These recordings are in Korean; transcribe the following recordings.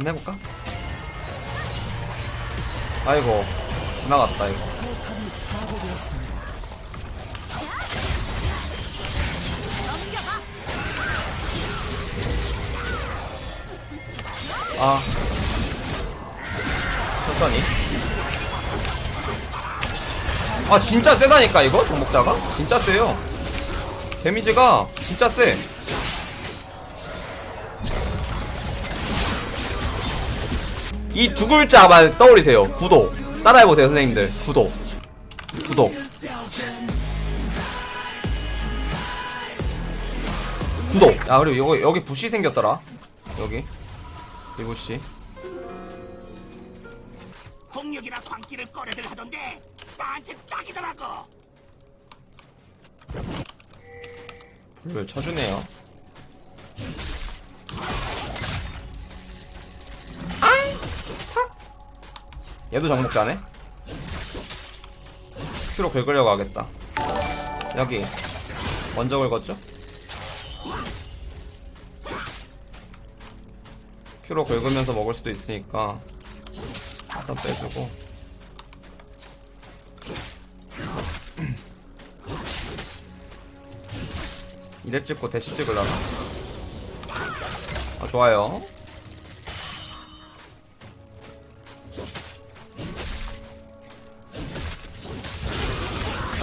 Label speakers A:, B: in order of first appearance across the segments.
A: 한번 해볼까? 아이고 지나갔다 이거. 아. 천천히. 아 진짜 세다니까 이거? 정복자가? 진짜 세요. 데미지가 진짜 세 이 두 글자만 떠올리세요. 구독. 따라해보세요, 선생님들. 구독. 구독. 구독. 아, 그리고 여기, 여기 부시 생겼더라. 여기. 이 부시.
B: 폭력이나 광기를 꺼내들 하던데 나한테 딱이더라고.
A: 불을 쳐주네요. 얘도 정복자네? 큐로 긁으려고 하겠다. 여기. 먼저 긁었죠? 큐로 긁으면서 먹을 수도 있으니까 일단 빼주고 이랩 찍고 대시 찍으려나? 아 좋아요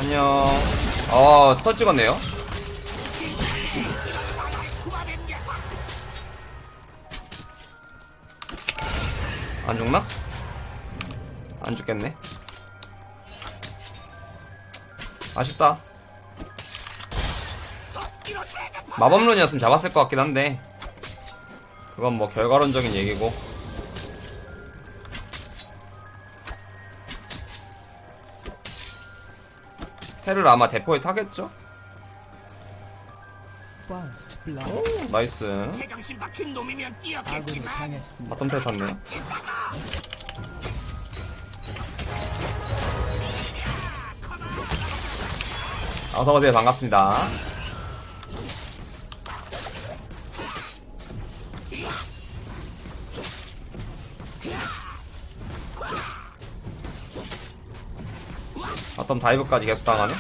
A: 안녕 아 스턴 찍었네요. 안 죽나? 안 죽겠네. 아쉽다. 마법론이었으면 잡았을 것 같긴 한데. 그건 뭐 결과론적인 얘기고 텔을 아마 대포에 타겠죠? 오 nice. bottom 텔 탔네. 어서오세요 반갑습니다 바텀 다이브까지 계속 당하네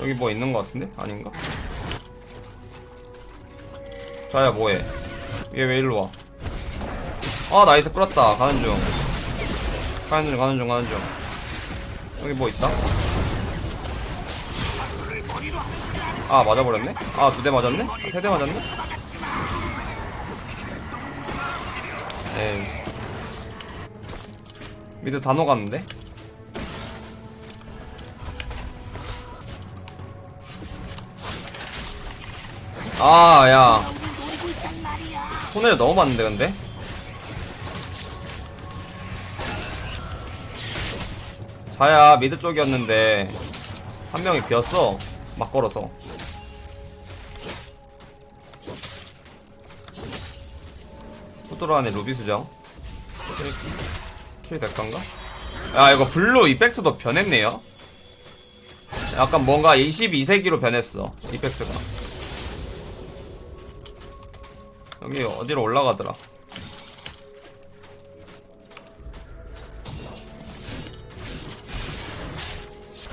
A: 여기 뭐 있는 것 같은데? 아닌가? 자야 뭐해 얘 왜 일로 와? 아 nice 끌었다 가는 중 가는 중 가는 중 가는 중 여기 뭐 있다? 아 맞아버렸네? 아 두 대 맞았네? 아, 세 대 맞았네? 에이 mid 다 녹았는데? 아, 야. 손해를 너무 봤는데, 근데? 자야, 미드 쪽이었는데, 한 명이 비었어. 막 걸어서. 후드로 안에 루비 수정. 킬 될건가? 야, 이거 블루 이펙트도 변했네요? 약간 뭔가 22세기로 변했어, 이펙트가. 여기 어디로 올라가더라.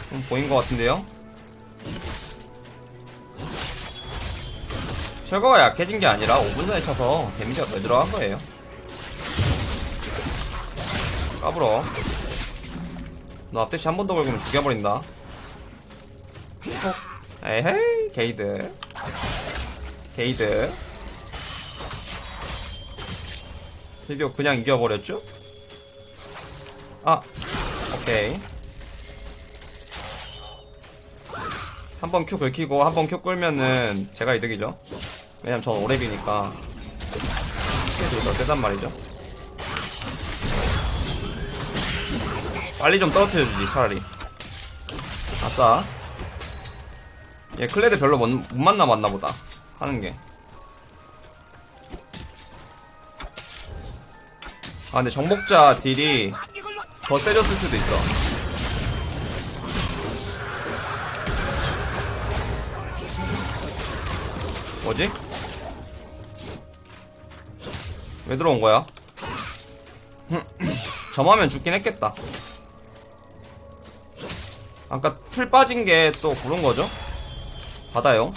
A: 좀 보인 것 같은데요? 철거가 약해진 게 아니라 5분 전에 쳐서 데미지가 더 들어간 거예요. 까불어. 너 앞대시 한 번 더 걸으면 죽여버린다. 톡. 에헤이, 개이득. 개이득. 드디어 그냥 이겨버렸죠? 아, 오케이. 한 번 Q 긁히고 한 번 Q 끌면은 제가 이득이죠. 왜냐면 저 오렙이니까. 스킬이 더 세단 말이죠. 빨리 좀 떨어뜨려주지 차라리. 아싸. 얘 클레드 별로 못, 못 만나 봤나보다 하는게. 아 근데 정복자 딜이 더 세졌을 수도 있어. 뭐지? 왜 들어온 거야? 점하면 죽긴 했겠다. 아까 풀 빠진 게 또 그런 거죠? 받아요.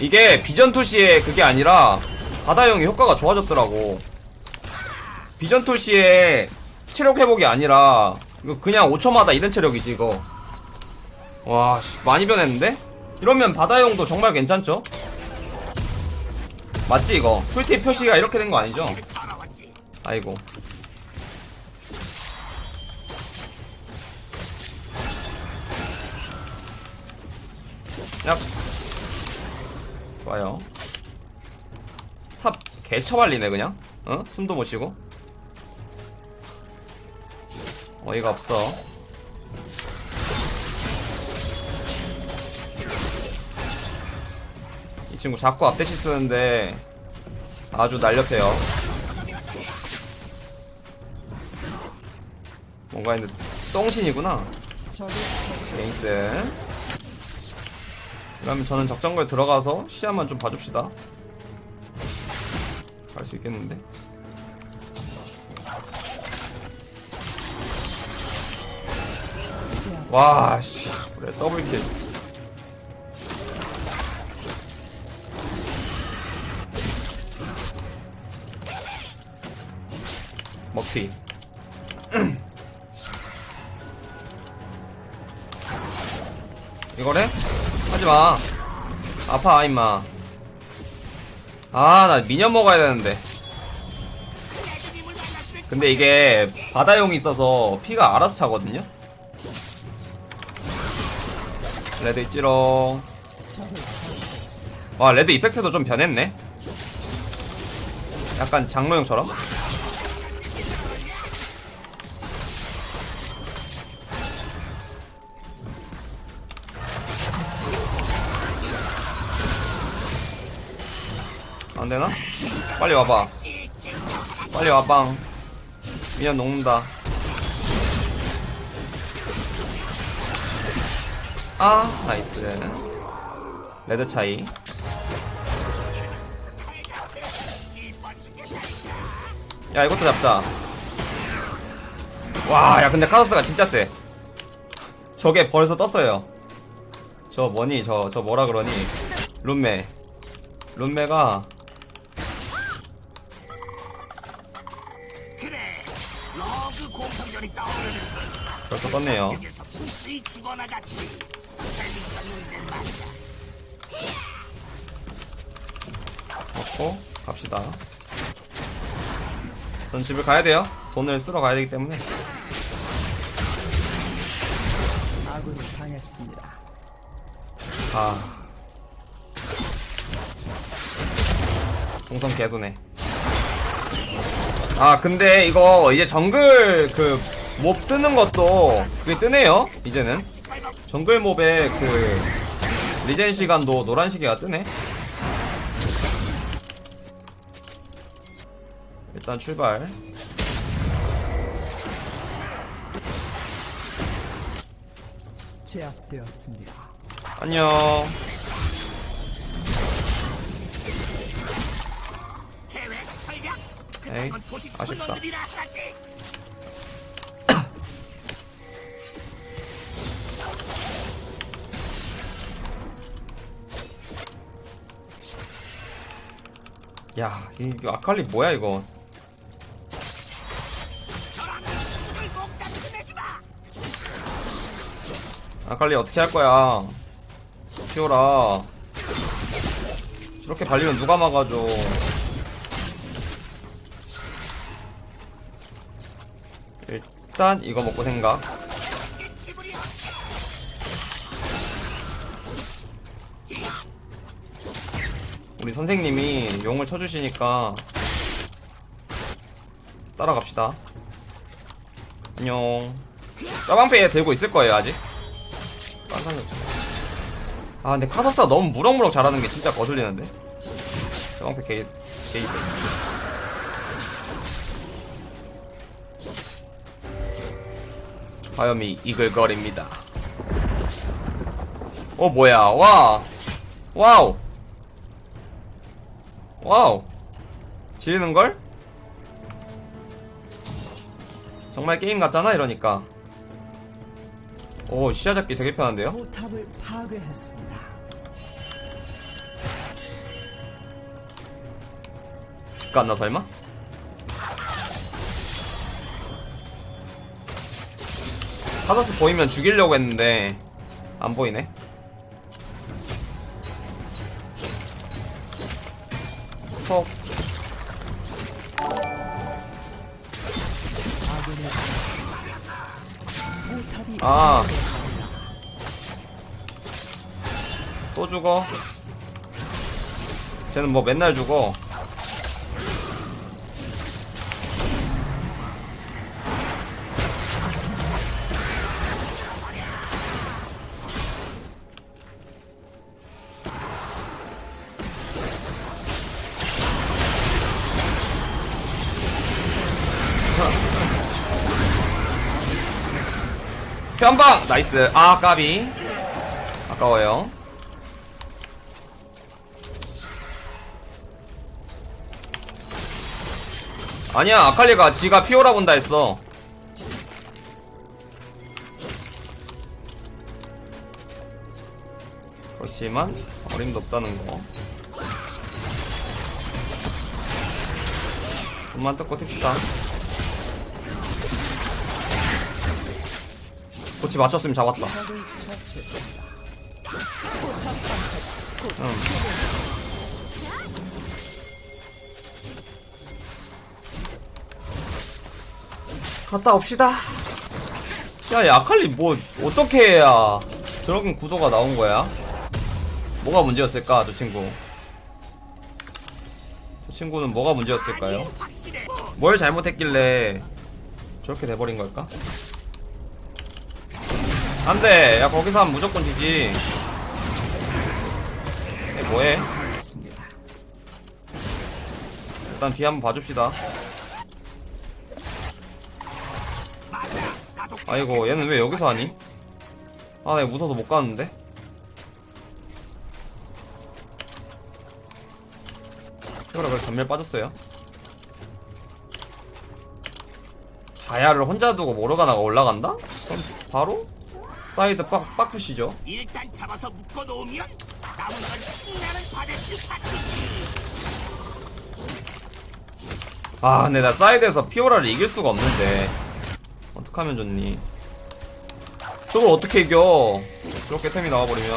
A: 이게 비전 투시의 그게 아니라 바다형이 효과가 좋아졌더라고. 비전 투시의 체력 회복이 아니라 그냥 5초마다 이런 체력이지 이거. 와 씨, 많이 변했는데? 이러면 바다용도 정말 괜찮죠? 맞지 이거? tooltip 표시가 이렇게 된 거 아니죠? 아이고. 약. 좋아요. top 개처발리네 그냥. 어? 숨도 못 쉬고. 어이가 없어. 이 친구 자꾸 앞대시 쓰는데 아주 날렵해요. 뭔가 했는데 똥신이구나. 게임스. 그러면 저는 적정거에 들어가서 시야만 좀 봐줍시다. 갈 수 있겠는데? 와씨. 그래 더블킬 먹튀 이거래? 하지마. 아파 임마. 아 나 minion 먹어야 되는데. 근데 이게 바다용이 있어서 피가 알아서 차거든요? red 있지롱. 와 red effect도 좀 변했네. 약간 장로용처럼 안되나? 빨리 와봐. 빨리 와빵 미안 녹는다. 아 nice. red 차이. 야 이것도 잡자. 와 야 근데 카서스가 진짜 세 저게 벌써 떴어요. 저 뭐니? 저저 뭐라 그러니? 룸메. 룸메가
B: 말이야.
A: 먹고 갑시다. 전 집을 가야 돼요. 돈을 쓰러 가야 되기 때문에.
C: 아군이 당했습니다.
A: 아. 동선 개소네. 아, 근데 이거 이제 정글 그 몹 뜨는 것도 그게 뜨네요. 이제는. 정글 몹의 그 리젠 시간도 노란 시계가 뜨네. 일단 출발.
C: 제압되었습니다.
A: 안녕. 에이, 아쉽다. 야, 이거 아칼리 뭐야 이거? 아칼리 어떻게 할 거야? 키워라. 저렇게 발리면 누가 막아줘? 일단 이거 먹고 생각. 우리 선생님이 용을 쳐주시니까 따라갑시다. 안녕. 짜방패 들고 있을 거예요 아직. 아 근데 카서스가 너무 무럭무럭 잘하는 게 진짜 거슬리는데. 짜방패 개 개이득. 화염이 이글거립니다. 어 뭐야 와 wow wow 지리는걸? 정말 게임 같잖아 이러니까 오 시야 잡기 되게 편한데요?
C: 포탑을 파괴했습니다.
A: 집 갔나 설마? 카사스 보이면 죽이려고 했는데 안 보이네 뭐 맨날 죽어. 한방! 나이스. 아 까비. 아까워요 아니야 아칼리가 지가 피오라 본다 했어 그렇지만 어림도 없다는 거 돈만 뜯고 튑시다 고치 맞췄으면 잡았다. 응. 갔다 옵시다. 야, 야, 아칼리 뭐, 어떻게 해야 저런 구도가 나온 거야? 뭐가 문제였을까, 저 친구? 저 친구는 뭐가 문제였을까요? 뭘 잘못했길래 저렇게 돼버린 걸까? 안 돼! 야, 거기서 하면 무조건 지지. 얘 뭐해? 일단 뒤에 한번 봐줍시다. 아이고 얘는 왜 여기서 하니? 아 내가 무서워서 못 가는데? 피오라 왜 전멸 빠졌어요? 자야를 혼자 두고 모르가나가 올라간다? 그럼 바로 사이드 빡, 빡 push죠
B: 일단 잡아서 묶어놓으면 남은 건 신나는 바데스 파티지.
A: 아 근데 나 사이드에서 피오라를 이길 수가 없는데 어떡하면 좋니 저걸 어떻게 이겨 그렇게 템이 나와버리면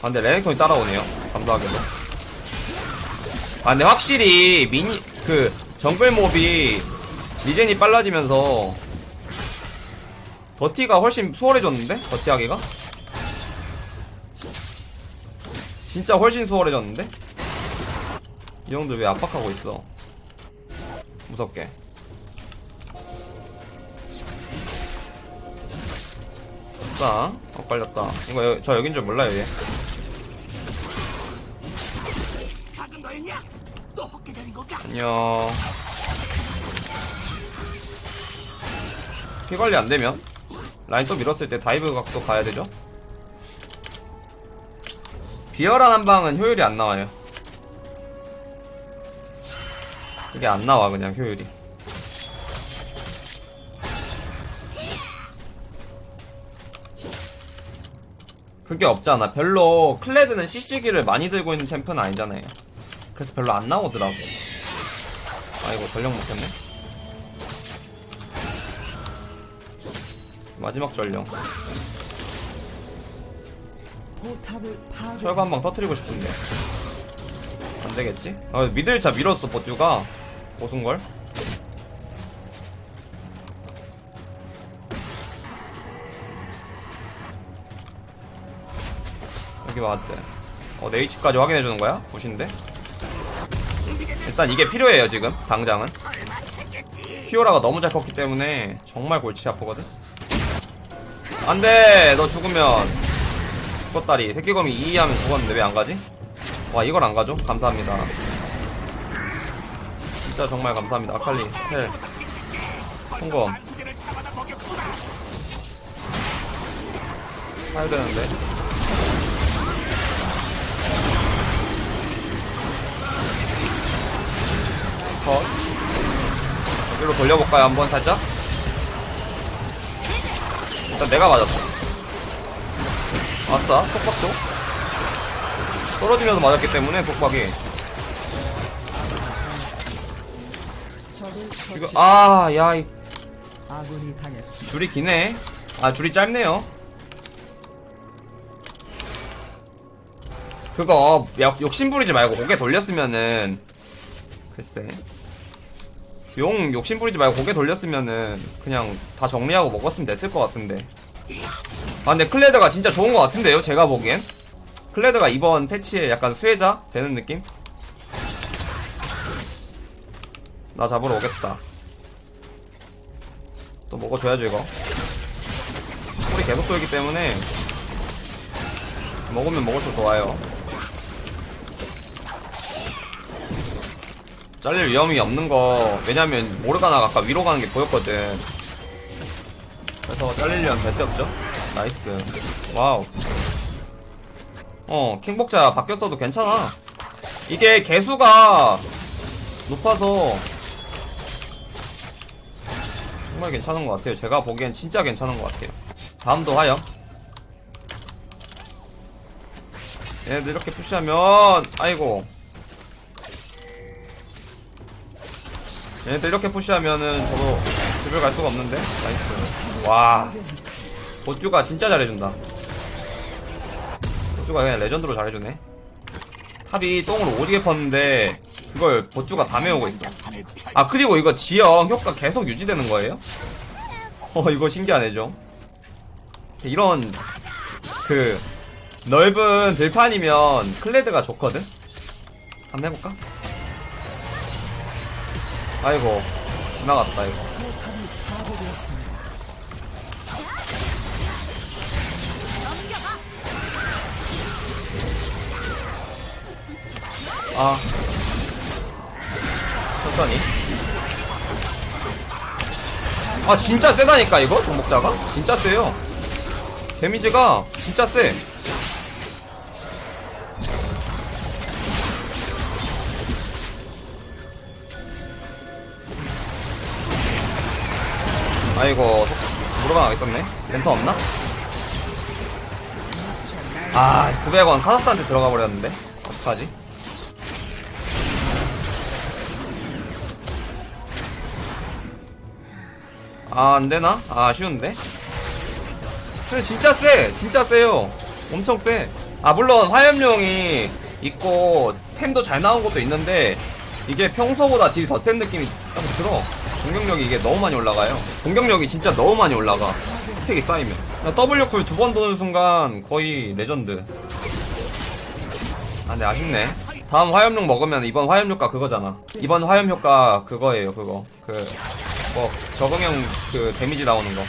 A: 아 근데 레넥톤이 따라오네요 감사하게도 아 근데 확실히 미니 그 정글 몹이 리젠이 빨라지면서 더티가 훨씬 수월해졌는데? dirty하기가? 진짜 훨씬 수월해졌는데? 이 형들 왜 압박하고 있어? 무섭게. 자, 어, 걸렸다. 이거 여, 저 여긴 줄 몰라요, 얘. 안녕. 피 관리 안 되면 라인 또 밀었을 때 dive 각도 가야 되죠? 비열한 한 방은 효율이 안 나와요. 이게 안 나와 그냥 효율이. 그게 없잖아. 별로 클레드는 CC기를 많이 들고 있는 챔프는 아니잖아요. 그래서 별로 안 나오더라고. 아이고 전력 못했네. 마지막 전령. 철거 한 방 터트리고 싶은데. 안 되겠지? 아, 미들차 밀었어, 버튜가. 고순걸? 여기 왔대. 어, 네이치까지 확인해주는 거야? 굿인데? 일단 이게 필요해요, 지금. 당장은. 피오라가 너무 잘 컸기 때문에 정말 골치 아프거든? 안 돼! 너 죽으면 죽었다리. 새끼검이 2 하면 죽었는데 왜 안 가지? 와, 이걸 안 가죠? 감사합니다. 진짜 정말 감사합니다. 아칼리, 헬, 성검.
B: 잡아다 먹였구나.
A: 사야 되는데. 컷. 여기로 돌려볼까요? 한번 살짝? 일단 내가 맞았어. 아싸, 속박도. 떨어지면서 맞았기 때문에 속박이.
C: 적을
A: 이거,
C: 처치.
A: 아, 야, 이. 줄이 기네. 아, 줄이 짧네요. 그거, 야, 욕심부리지 말고 고개 돌렸으면은, 글쎄. 용 욕심부리지 말고 고개 돌렸으면은, 그냥 다 정리하고 먹었으면 됐을 것 같은데. 아, 근데 클레드가 진짜 좋은 것 같은데요, 제가 보기엔. 클레드가 이번 패치에 약간 수혜자 되는 느낌? 나 잡으러 오겠다. 또 먹어줘야죠, 이거. 쿨이 계속 돌기 때문에 먹으면 먹을수록 좋아요. 잘릴 위험이 없는 거 왜냐면 모르가나가 아까 위로 가는 게 보였거든. 그래서 잘리려면 절대 없죠. nice. wow. 어, 킹복자 바뀌었어도 괜찮아. 이게 계수가 높아서 정말 괜찮은 것 같아요. 제가 보기엔 진짜 괜찮은 것 같아요. 다음도 화염. 얘네들 이렇게 push하면, 아이고. 얘네들 이렇게 push하면은 저도 집을 갈 수가 없는데? nice. 와. 보쭈가 진짜 잘해준다. 보쭈가 그냥 레전드로 잘해주네. 탑이 똥으로 오지게 팠는데, 그걸 보쭈가 다 메우고 있어. 아 그리고 이거 지형 효과 계속 유지되는 거예요? 어 이거 신기하네 좀 이런 그 넓은 들판이면 클레드가 좋거든? 한번 해볼까? 아이고 지나갔다 이거. 아 천천히. 아 진짜 세다니까 이거? 종목자가? 진짜 세요. 데미지가 진짜 세. 아이고 있었네. 렌터 없나? 아 900원 카사스한테 들어가 버렸는데? 어떡하지? 아, 안 되나? 아, 아쉬운데? 근데 진짜 세! 진짜 세요! 엄청 세! 아, 물론 화염용이 있고, 템도 잘 나온 것도 있는데, 이게 평소보다 딜이 더 센 느낌이 딱 들어. 공격력이 이게 너무 많이 올라가요. 공격력이 진짜 너무 많이 올라가. 스택이 쌓이면. 나 W쿨 두 번 도는 순간 거의 레전드. 아, 근데 아쉽네. 다음 화염용 먹으면 이번 화염 효과 그거잖아. 이번 화염 효과 그거예요, 그거. 그, 뭐, 적응형 그 데미지 나오는 거.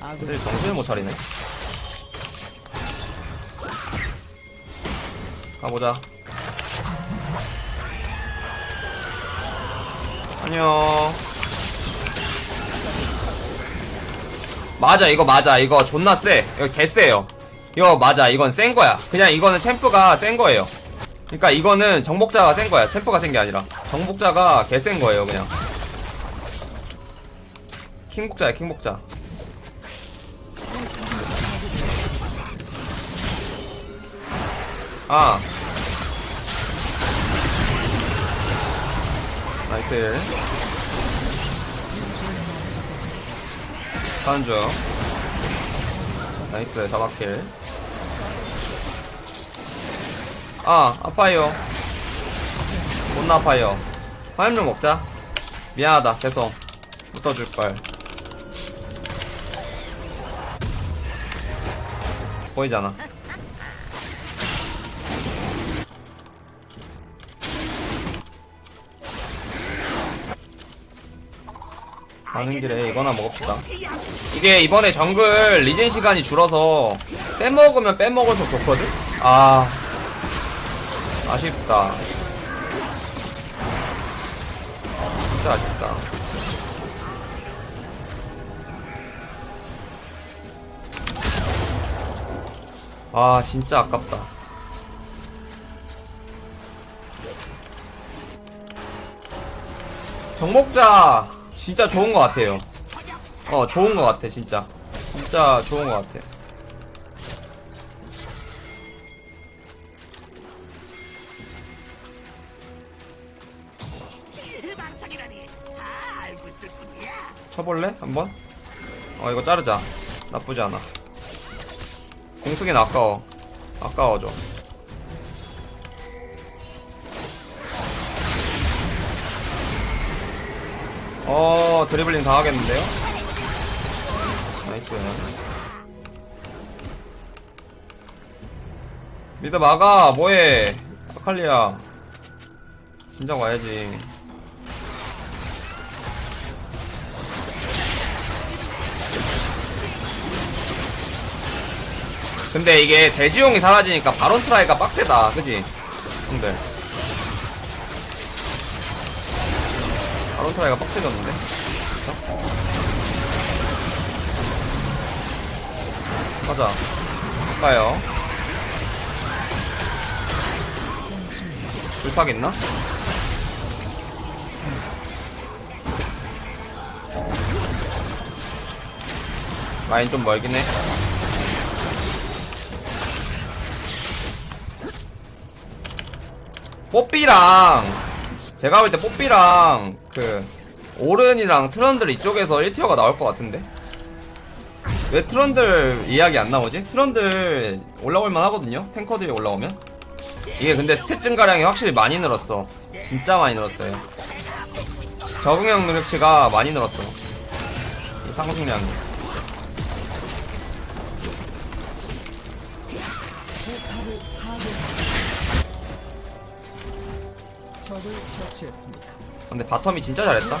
C: 아군
A: 근데 정신을 못 차리네. 가보자. 안녕. 맞아, 이거 맞아. 이거 존나 세. 이거 개 세요. 이거 맞아. 이건 센 거야. 그냥 이거는 챔프가 센 거예요. 그러니까 이거는 정복자가 센 거야. 챔프가 센 게 아니라. 정복자가 개 센 거예요, 그냥. 킹복자야, 킹복자. 아. 나이스. 가는 중. 나이스, 다박킬. 아, 아파요. 못 아파요. 화염 좀 먹자. 미안하다, 계속. 붙어줄걸. 보이잖아. 가는 길에 이거나 먹읍시다. 이게 이번에 정글 리젠 시간이 줄어서 빼먹으면 빼먹을수록 좋거든? 아. 아쉽다. 진짜 아쉽다. 아 진짜 아깝다 정목자 진짜 좋은 것 같아요 어 좋은 것 같아 진짜 진짜 좋은 것 같아 쳐볼래? 한번? 어 이거 자르자. 나쁘지 않아. 공수기는 아까워. 아까워 좀어 드리블링 다 하겠는데요? nice. mid 막아! 뭐해? 아칼리야 진작 와야지 근데 이게 대지용이 사라지니까 바론 try가 빡세다 그지? 형들 바론 트라이가 빡세졌는데? 그쵸? 갈까요? 불팍 있나? 라인 좀 멀긴 해 뽀삐랑 제가 볼 때 뽀삐랑 그 오른이랑 트런들 이쪽에서 1tier가 나올 것 같은데? 왜 트런들 이야기 안 나오지? 트런들 올라올만 하거든요? 탱커들이 올라오면? 이게 근데 stat 증가량이 확실히 많이 늘었어. 진짜 많이 늘었어요. 적응형 능력치가 많이 늘었어. 이 상승량이 근데 바텀이 진짜
C: 잘했다.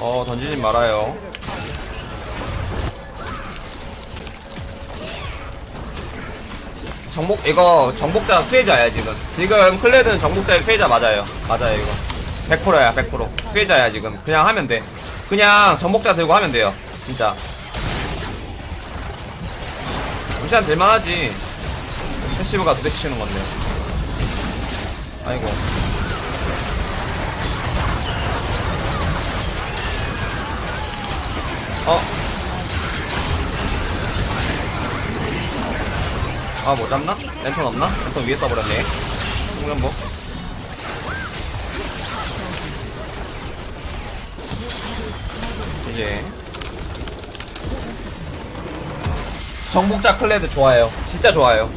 A: 어 던지지 말아요. 정복 이거 정복자 수혜자야 지금. 지금 클레드는 정복자의 수혜자 맞아요. 맞아요 이거. 100%야 100% 수혜자야 지금. 그냥 하면 돼 그냥 정복자 들고 하면 돼요 진짜 루시안 될만하지 패시브가 두 대씩 치는 건데 아이고 어 아, 뭐 잡나? 랜턴 없나? 랜턴 위에 써버렸네. 홍련복. 이제. 정복자 클레드 좋아요. 진짜 좋아요.